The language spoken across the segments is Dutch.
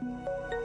Thank you.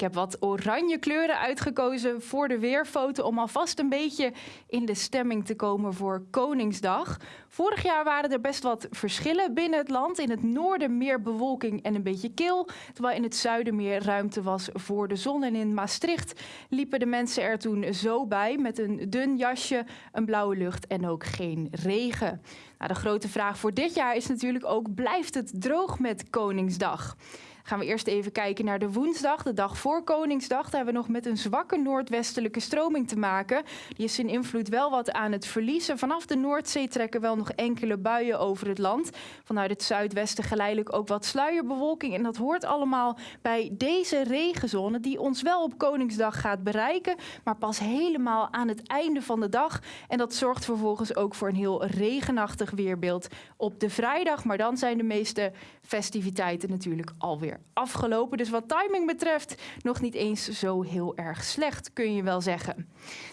Ik heb wat oranje kleuren uitgekozen voor de weerfoto om alvast een beetje in de stemming te komen voor Koningsdag. Vorig jaar waren er best wat verschillen binnen het land. In het noorden meer bewolking en een beetje kil, terwijl in het zuiden meer ruimte was voor de zon. En in Maastricht liepen de mensen er toen zo bij met een dun jasje, een blauwe lucht en ook geen regen. Nou, de grote vraag voor dit jaar is natuurlijk ook, blijft het droog met Koningsdag? Gaan we eerst even kijken naar de woensdag, de dag voor Koningsdag. Daar hebben we nog met een zwakke noordwestelijke stroming te maken. Die is zijn invloed wel wat aan het verliezen. Vanaf de Noordzee trekken wel nog enkele buien over het land. Vanuit het zuidwesten geleidelijk ook wat sluierbewolking. En dat hoort allemaal bij deze regenzone die ons wel op Koningsdag gaat bereiken. Maar pas helemaal aan het einde van de dag. En dat zorgt vervolgens ook voor een heel regenachtig weerbeeld op de vrijdag. Maar dan zijn de meeste festiviteiten natuurlijk afgelopen. Dus wat timing betreft nog niet eens zo heel erg slecht, kun je wel zeggen.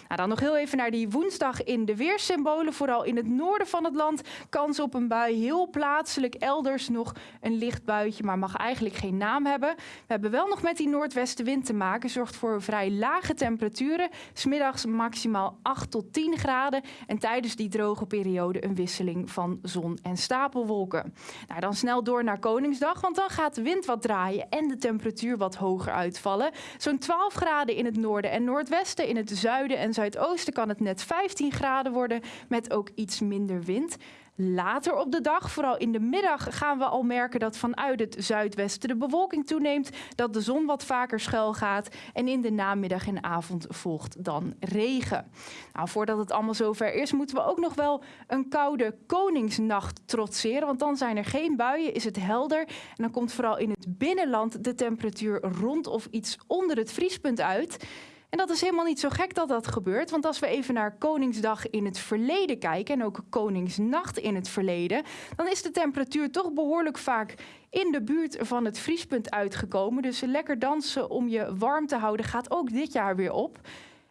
Nou, dan nog heel even naar die woensdag in de weersymbolen. Vooral in het noorden van het land kans op een bui. Heel plaatselijk elders nog een licht buitje, maar mag eigenlijk geen naam hebben. We hebben wel nog met die noordwestenwind te maken. Zorgt voor vrij lage temperaturen. Smiddags maximaal 8 tot 10 graden. En tijdens die droge periode een wisseling van zon en stapelwolken. Nou, dan snel door naar Koningsdag, want dan gaat de wind wat en de temperatuur wat hoger uitvallen. Zo'n 12 graden in het noorden en noordwesten, in het zuiden en zuidoosten kan het net 15 graden worden met ook iets minder wind. Later op de dag, vooral in de middag, gaan we al merken dat vanuit het zuidwesten de bewolking toeneemt, dat de zon wat vaker schuil gaat en in de namiddag en avond volgt dan regen. Nou, voordat het allemaal zover is, moeten we ook nog wel een koude koningsnacht trotseren, want dan zijn er geen buien, is het helder en dan komt vooral in het binnenland de temperatuur rond of iets onder het vriespunt uit. En dat is helemaal niet zo gek dat dat gebeurt, want als we even naar Koningsdag in het verleden kijken en ook Koningsnacht in het verleden, dan is de temperatuur toch behoorlijk vaak in de buurt van het vriespunt uitgekomen. Dus lekker dansen om je warm te houden gaat ook dit jaar weer op.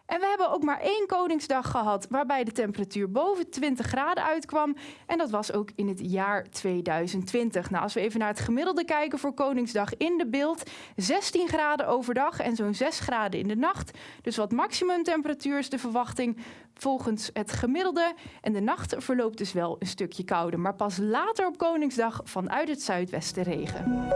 En we hebben ook maar één Koningsdag gehad waarbij de temperatuur boven 20 graden uitkwam. En dat was ook in het jaar 2020. Nou, als we even naar het gemiddelde kijken voor Koningsdag in de beeld. 16 graden overdag en zo'n 6 graden in de nacht. Dus wat maximumtemperatuur is de verwachting volgens het gemiddelde. En de nacht verloopt dus wel een stukje kouder. Maar pas later op Koningsdag vanuit het zuidwesten regen.